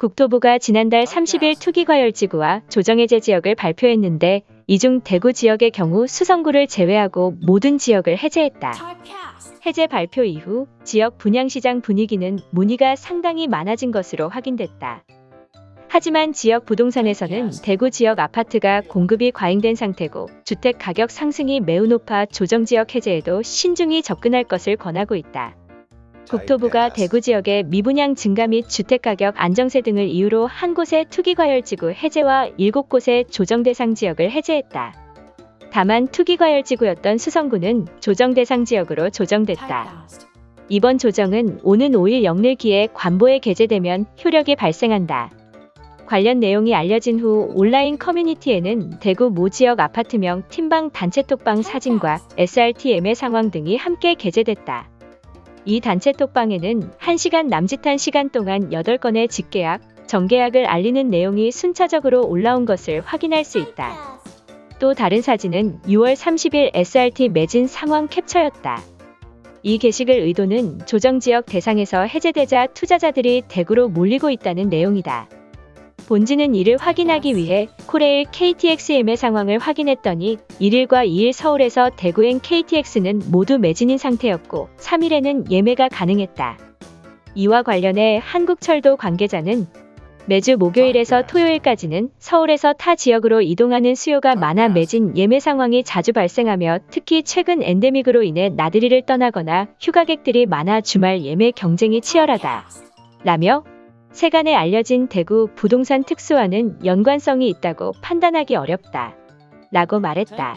국토부가 지난달 30일 투기과열지구와 조정해제 지역을 발표했는데 이 중 대구 지역의 경우 수성구를 제외하고 모든 지역을 해제했다. 해제 발표 이후 지역 분양시장 분위기는 문의가 상당히 많아진 것으로 확인됐다. 하지만 지역 부동산에서는 대구 지역 아파트가 공급이 과잉된 상태고 주택 가격 상승이 매우 높아 조정지역 해제에도 신중히 접근할 것을 권하고 있다. 국토부가 대구 지역의 미분양 증가 및 주택가격 안정세 등을 이유로 한 곳의 투기과열지구 해제와 일곱 곳의 조정대상 지역을 해제했다. 다만 투기과열지구였던 수성구는 조정대상 지역으로 조정됐다. 이번 조정은 오는 5일 영일기에 관보에 게재되면 효력이 발생한다. 관련 내용이 알려진 후 온라인 커뮤니티에는 대구 모 지역 아파트명 팀방 단체톡방 사진과 SRTM의 상황 등이 함께 게재됐다. 이 단체 톡방에는 1시간 남짓한 시간 동안 8건의 직계약, 정계약을 알리는 내용이 순차적으로 올라온 것을 확인할 수 있다. 또 다른 사진은 6월 30일 SRT 매진 상황 캡처였다. 이 게시글 의도는 조정지역 대상에서 해제되자 투자자들이 대구로 몰리고 있다는 내용이다. 본지는 이를 확인하기 위해 코레일 KTXM의 상황을 확인했더니 1일과 2일 서울에서 대구행 KTX는 모두 매진인 상태였고 3일에는 예매가 가능했다. 이와 관련해 한국철도 관계자는 매주 목요일에서 토요일까지는 서울에서 타 지역으로 이동하는 수요가 많아 매진 예매 상황이 자주 발생하며 특히 최근 엔데믹으로 인해 나들이를 떠나거나 휴가객들이 많아 주말 예매 경쟁이 치열하다. 라며 세간에 알려진 대구 부동산 특수화는 연관성이 있다고 판단하기 어렵다. 라고 말했다.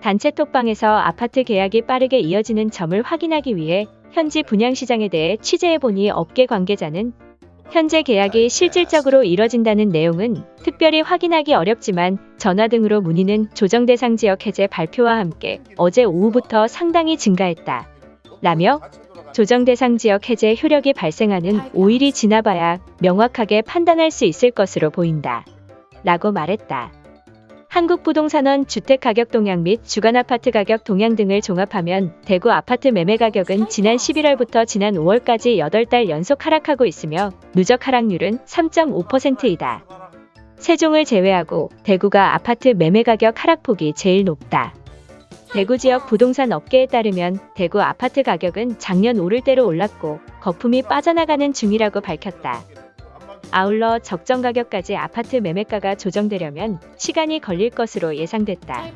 단체 톡방에서 아파트 계약이 빠르게 이어지는 점을 확인하기 위해 현지 분양시장에 대해 취재해보니 업계 관계자는 현재 계약이 실질적으로 이뤄진다는 내용은 특별히 확인하기 어렵지만 전화 등으로 문의는 조정 대상 지역 해제 발표와 함께 어제 오후부터 상당히 증가했다. 라며 조정 대상 지역 해제 효력이 발생하는 5일이 지나봐야 명확하게 판단할 수 있을 것으로 보인다. 라고 말했다. 한국부동산원 주택가격 동향 및 주간 아파트 가격 동향 등을 종합하면 대구 아파트 매매 가격은 지난 11월부터 지난 5월까지 8달 연속 하락하고 있으며 누적 하락률은 3.5%이다. 세종을 제외하고 대구가 아파트 매매 가격 하락폭이 제일 높다. 대구 지역 부동산 업계에 따르면 대구 아파트 가격은 작년 오를 대로 올랐고 거품이 빠져나가는 중이라고 밝혔다. 아울러 적정 가격까지 아파트 매매가가 조정되려면 시간이 걸릴 것으로 예상됐다.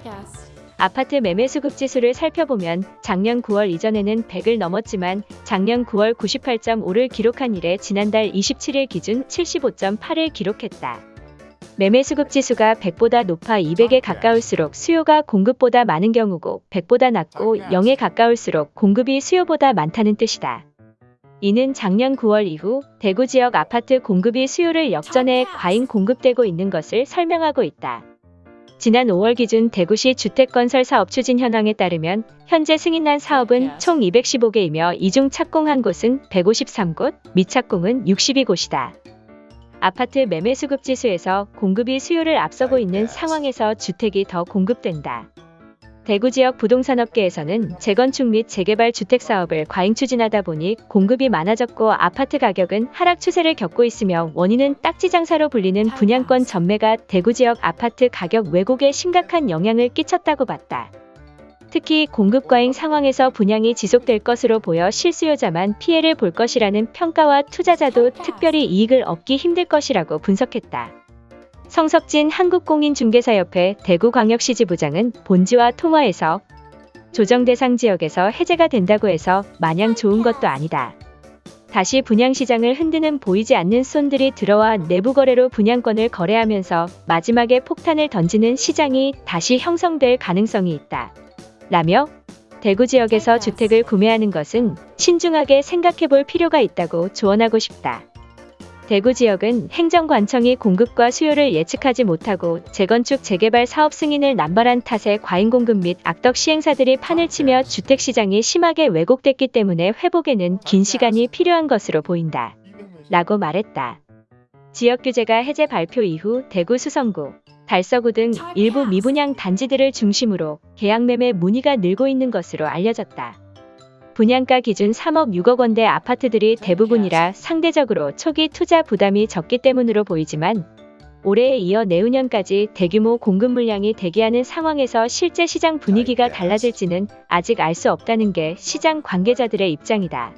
아파트 매매 수급 지수를 살펴보면 작년 9월 이전에는 100을 넘었지만 작년 9월 98.5를 기록한 이래 지난달 27일 기준 75.8을 기록했다. 매매 수급 지수가 100보다 높아 200에 가까울수록 수요가 공급보다 많은 경우고 100보다 낮고 0에 가까울수록 공급이 수요보다 많다는 뜻이다. 이는 작년 9월 이후 대구 지역 아파트 공급이 수요를 역전해 과잉 공급되고 있는 것을 설명하고 있다. 지난 5월 기준 대구시 주택건설 사업 추진 현황에 따르면 현재 승인난 사업은 총 215개이며 이중 착공한 곳은 153곳, 미착공은 62곳이다. 아파트 매매 수급 지수에서 공급이 수요를 앞서고 있는 상황에서 주택이 더 공급된다. 대구 지역 부동산업계에서는 재건축 및 재개발 주택 사업을 과잉 추진하다 보니 공급이 많아졌고 아파트 가격은 하락 추세를 겪고 있으며 원인은 딱지 장사로 불리는 분양권 전매가 대구 지역 아파트 가격 왜곡에 심각한 영향을 끼쳤다고 봤다. 특히 공급 과잉 상황에서 분양이 지속될 것으로 보여 실수요자만 피해를 볼 것이라는 평가와 투자자도 특별히 이익을 얻기 힘들 것이라고 분석했다. 성석진 한국공인중개사협회 대구광역시 지부장은 본지와 통화에서 조정 대상 지역에서 해제가 된다고 해서 마냥 좋은 것도 아니다. 다시 분양시장을 흔드는 보이지 않는 손들이 들어와 내부 거래로 분양권을 거래하면서 마지막에 폭탄을 던지는 시장이 다시 형성될 가능성이 있다. 라며 대구 지역에서 주택을 구매하는 것은 신중하게 생각해 볼 필요가 있다고 조언하고 싶다. 대구 지역은 행정관청이 공급과 수요를 예측하지 못하고 재건축 재개발 사업 승인을 남발한 탓에 과잉 공급 및 악덕 시행사들이 판을 치며 주택시장이 심하게 왜곡됐기 때문에 회복에는 긴 시간이 필요한 것으로 보인다. 라고 말했다. 지역규제가 해제 발표 이후 대구 수성구, 달서구 등 일부 미분양 단지들을 중심으로 계약매매 문의가 늘고 있는 것으로 알려졌다. 분양가 기준 3억 6억 원대 아파트들이 대부분이라 상대적으로 초기 투자 부담이 적기 때문으로 보이지만 올해에 이어 내후년까지 대규모 공급 물량이 대기하는 상황에서 실제 시장 분위기가 달라질지는 아직 알 수 없다는 게 시장 관계자들의 입장이다.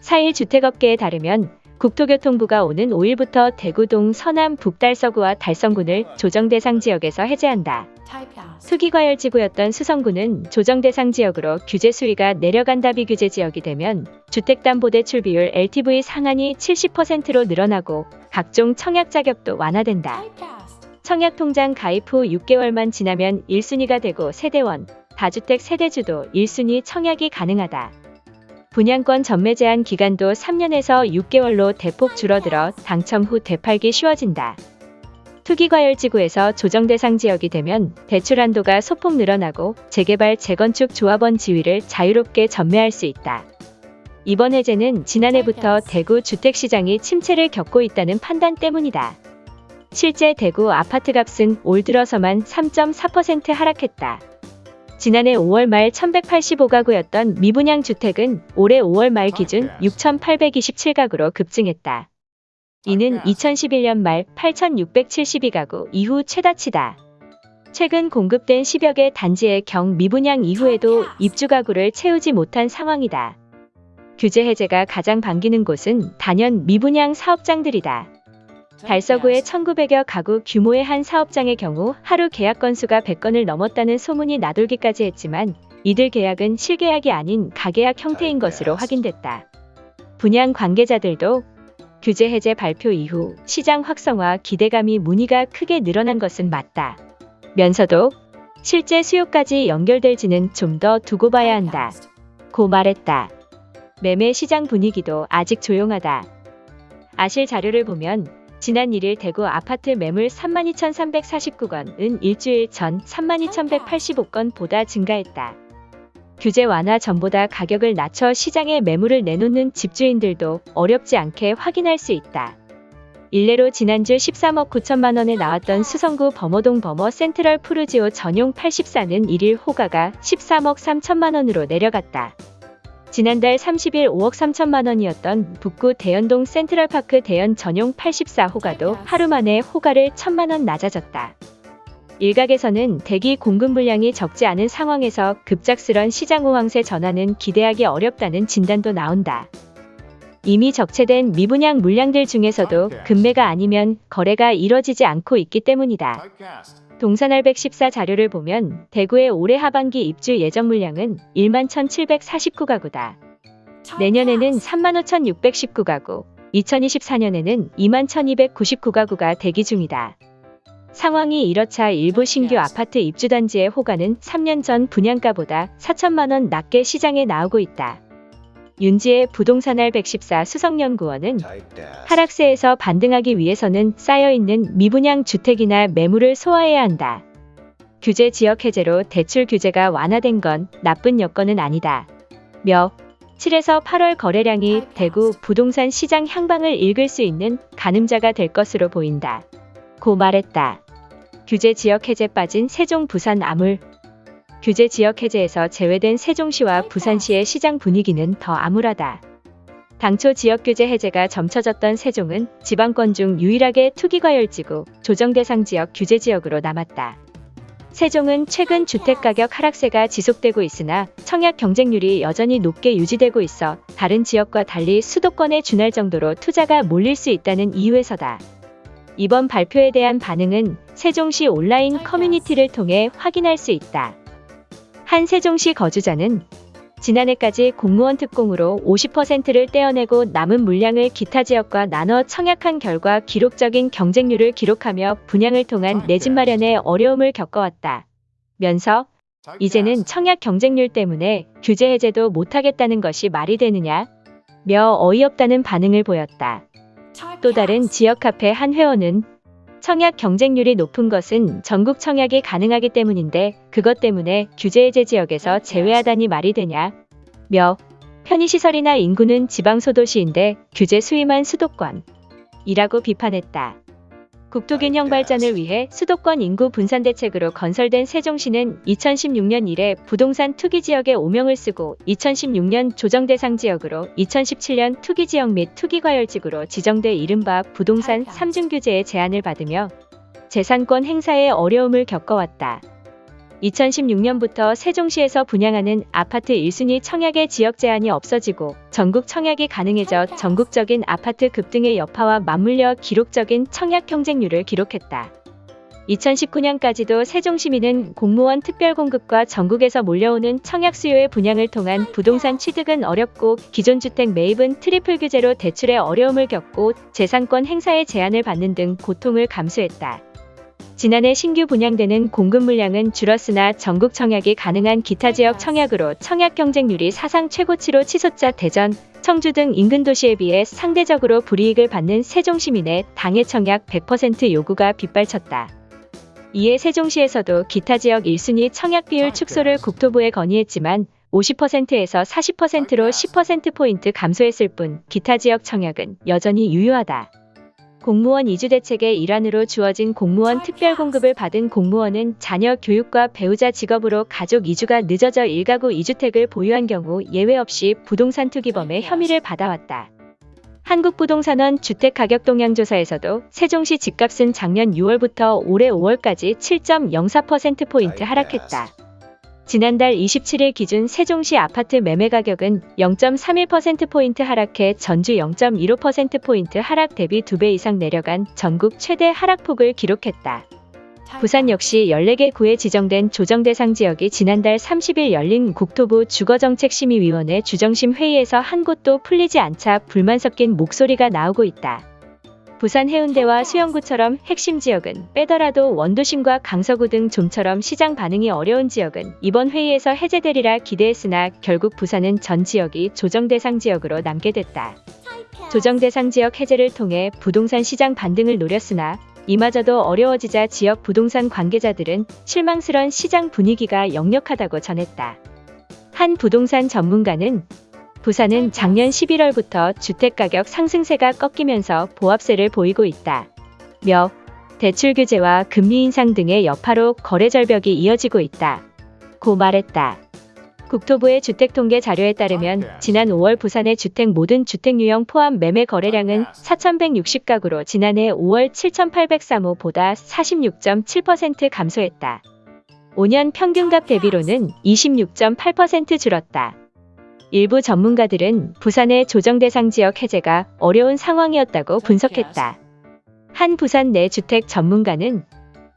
4일 주택업계에 따르면 국토교통부가 오는 5일부터 대구동 서남 북달서구와 달성군을 조정 대상 지역에서 해제한다. 투기과열지구였던 수성구는 조정 대상 지역으로 규제 수위가 내려간다 비규제 지역이 되면 주택담보대 출 비율 LTV 상한이 70%로 늘어나고 각종 청약 자격도 완화된다. 청약통장 가입 후 6개월만 지나면 1순위가 되고 세대원, 다주택 세대주도 1순위 청약이 가능하다. 분양권 전매 제한 기간도 3년에서 6개월로 대폭 줄어들어 당첨 후 되팔기 쉬워진다. 투기과열지구에서 조정 대상 지역이 되면 대출 한도가 소폭 늘어나고 재개발 재건축 조합원 지위를 자유롭게 전매할 수 있다. 이번 해제는 지난해부터 대구 주택시장이 침체를 겪고 있다는 판단 때문이다. 실제 대구 아파트 값은 올 들어서만 3.4% 하락했다. 지난해 5월 말 1185가구였던 미분양 주택은 올해 5월 말 기준 6827가구로 급증했다. 이는 2011년 말 8672가구 이후 최다치다. 최근 공급된 10여 개 단지의 경 미분양 이후에도 입주 가구를 채우지 못한 상황이다. 규제 해제가 가장 반기는 곳은 단연 미분양 사업장들이다. 달서구의 1900여 가구 규모의 한 사업장의 경우 하루 계약 건수가 100건을 넘었다는 소문이 나돌기까지 했지만 이들 계약은 실계약이 아닌 가계약 형태인 것으로 확인됐다. 분양 관계자들도 규제 해제 발표 이후 시장 확성화 기대감이 문의가 크게 늘어난 것은 맞다. 면서도 실제 수요까지 연결될지는 좀 더 두고 봐야 한다. 고 말했다. 매매 시장 분위기도 아직 조용하다. 아실 자료를 보면 지난 1일 대구 아파트 매물 32,349건은 일주일 전 32,185건보다 증가했다. 규제 완화 전보다 가격을 낮춰 시장에 매물을 내놓는 집주인들도 어렵지 않게 확인할 수 있다. 일례로 지난주 13억 9천만 원에 나왔던 수성구 범어동 범어 센트럴 푸르지오 전용 84는 1일 호가가 13억 3천만 원으로 내려갔다. 지난달 30일 5억 3천만 원이었던 북구 대연동 센트럴파크 대연 전용 84호가도 하루 만에 호가를 1천만 원 낮아졌다. 일각에서는 대기 공급 물량이 적지 않은 상황에서 급작스런 시장 호황세 전환은 기대하기 어렵다는 진단도 나온다. 이미 적체된 미분양 물량들 중에서도 급매가 아니면 거래가 이뤄지지 않고 있기 때문이다. 동산알 114 자료를 보면 대구의 올해 하반기 입주 예정 물량은 1만 1,749가구다. 내년에는 3만 5,619가구, 2024년에는 2만 1,299가구가 대기 중이다. 상황이 이렇자 일부 신규 아파트 입주단지의 호가는 3년 전 분양가보다 4천만 원 낮게 시장에 나오고 있다. 윤지의 부동산알 114 수석연구원은 하락세에서 반등하기 위해서는 쌓여있는 미분양 주택이나 매물을 소화해야 한다. 규제 지역 해제로 대출 규제가 완화된 건 나쁜 여건은 아니다. 며 7에서 8월 거래량이 대구 부동산 시장 향방을 읽을 수 있는 가늠자가 될 것으로 보인다. 고 말했다. 규제 지역 해제 빠진 세종 부산 아물 규제 지역 해제에서 제외된 세종시와 부산시의 시장 분위기는 더 암울하다. 당초 지역 규제 해제가 점쳐졌던 세종은 지방권 중 유일하게 투기과열지구 조정 대상 지역 규제 지역으로 남았다. 세종은 최근 주택가격 하락세가 지속되고 있으나 청약 경쟁률이 여전히 높게 유지되고 있어 다른 지역과 달리 수도권에 준할 정도로 투자가 몰릴 수 있다는 이유에서다. 이번 발표에 대한 반응은 세종시 온라인 커뮤니티를 통해 확인할 수 있다. 한 세종시 거주자는 지난해까지 공무원 특공으로 50%를 떼어내고 남은 물량을 기타 지역과 나눠 청약한 결과 기록적인 경쟁률을 기록하며 분양을 통한 내 집 마련에 어려움을 겪어왔다. 면서 이제는 청약 경쟁률 때문에 규제 해제도 못하겠다는 것이 말이 되느냐? 며 어이없다는 반응을 보였다. 또 다른 지역 카페 한 회원은 청약 경쟁률이 높은 것은 전국 청약이 가능하기 때문인데 그것 때문에 규제 해제 지역에서 제외하다니 말이 되냐? 며 편의시설이나 인구는 지방소도시인데 규제 수위만 수도권 이라고 비판했다. 국토균형 발전을 위해 수도권 인구 분산 대책으로 건설된 세종시는 2016년 이래 부동산 투기 지역에 오명을 쓰고 2016년 조정 대상 지역으로 2017년 투기 지역 및 투기 과열지구로 지정돼 이른바 부동산 3중 규제의 제한을 받으며 재산권 행사에 어려움을 겪어왔다. 2016년부터 세종시에서 분양하는 아파트 1순위 청약의 지역 제한이 없어지고 전국 청약이 가능해져 전국적인 아파트 급등의 여파와 맞물려 기록적인 청약 경쟁률을 기록했다. 2019년까지도 세종시민은 공무원 특별공급과 전국에서 몰려오는 청약 수요의 분양을 통한 부동산 취득은 어렵고 기존 주택 매입은 triple 규제로 대출에 어려움을 겪고 재산권 행사의 제한을 받는 등 고통을 감수했다. 지난해 신규 분양되는 공급 물량은 줄었으나 전국 청약이 가능한 기타 지역 청약으로 청약 경쟁률이 사상 최고치로 치솟자 대전, 청주 등 인근 도시에 비해 상대적으로 불이익을 받는 세종시민의 당해 청약 100% 요구가 빗발쳤다. 이에 세종시에서도 기타 지역 1순위 청약 비율 축소를 국토부에 건의했지만 50%에서 40%로 10%포인트 감소했을 뿐 기타 지역 청약은 여전히 유효하다. 공무원 이주 대책의 일환으로 주어진 공무원 특별 공급을 받은 공무원은 자녀 교육과 배우자 직업으로 가족 이주가 늦어져 일가구 이주택을 보유한 경우 예외 없이 부동산 투기범의 혐의를 받아왔다. 한국부동산원 주택가격동향조사에서도 세종시 집값은 작년 6월부터 올해 5월까지 7.04%포인트 하락했다. 지난달 27일 기준 세종시 아파트 매매 가격은 0.31%포인트 하락해 전주 0.15%포인트 하락 대비 2배 이상 내려간 전국 최대 하락폭을 기록했다. 부산 역시 14개 구에 지정된 조정 대상 지역이 지난달 30일 열린 국토부 주거정책심의위원회 주정심 회의에서 한 곳도 풀리지 않자 불만 섞인 목소리가 나오고 있다. 부산 해운대와 수영구처럼 핵심 지역은 빼더라도 원도심과 강서구 등 좀처럼 시장 반응이 어려운 지역은 이번 회의에서 해제되리라 기대했으나 결국 부산은 전 지역이 조정 대상 지역으로 남게 됐다. 조정 대상 지역 해제를 통해 부동산 시장 반등을 노렸으나 이마저도 어려워지자 지역 부동산 관계자들은 실망스런 시장 분위기가 역력하다고 전했다. 한 부동산 전문가는 부산은 작년 11월부터 주택가격 상승세가 꺾이면서 보합세를 보이고 있다. 며 대출 규제와 금리 인상 등의 여파로 거래 절벽이 이어지고 있다. 고 말했다. 국토부의 주택통계 자료에 따르면 지난 5월 부산의 주택 모든 주택 유형 포함 매매 거래량은 4,160가구로 지난해 5월 7,803호보다 46.7% 감소했다. 5년 평균값 대비로는 26.8% 줄었다. 일부 전문가들은 부산의 조정 대상 지역 해제가 어려운 상황이었다고 분석했다. 한 부산 내 주택 전문가는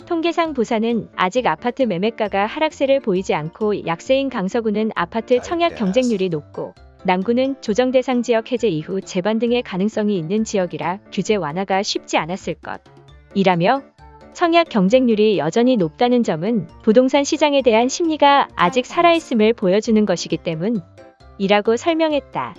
통계상 부산은 아직 아파트 매매가가 하락세를 보이지 않고 약세인 강서구는 아파트 청약 경쟁률이 높고 남구는 조정 대상 지역 해제 이후 재반 등의 가능성이 있는 지역이라 규제 완화가 쉽지 않았을 것. 이라며 청약 경쟁률이 여전히 높다는 점은 부동산 시장에 대한 심리가 아직 살아있음을 보여주는 것이기 때문 이라고 설명했다.